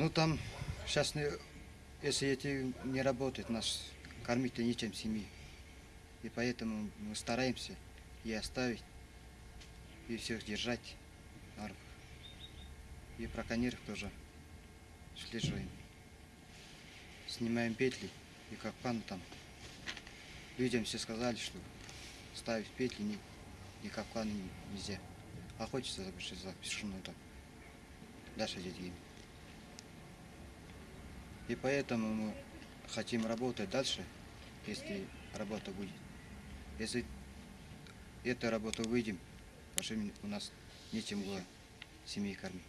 Ну там сейчас, если эти не работает, нас кормить-то нечем семьи. И поэтому мы стараемся и оставить, и всех держать. в нормах. И браконьеров тоже слеживаем. Снимаем петли и капкан там. Людям все сказали, что ставить петли ни, ни капканы не- нельзя. Охотиться запиши запрещено там. Дальше деньги. И поэтому мы хотим работать дальше, если работа будет. Если эту работу выйдем, у нас нечем было семьи кормить.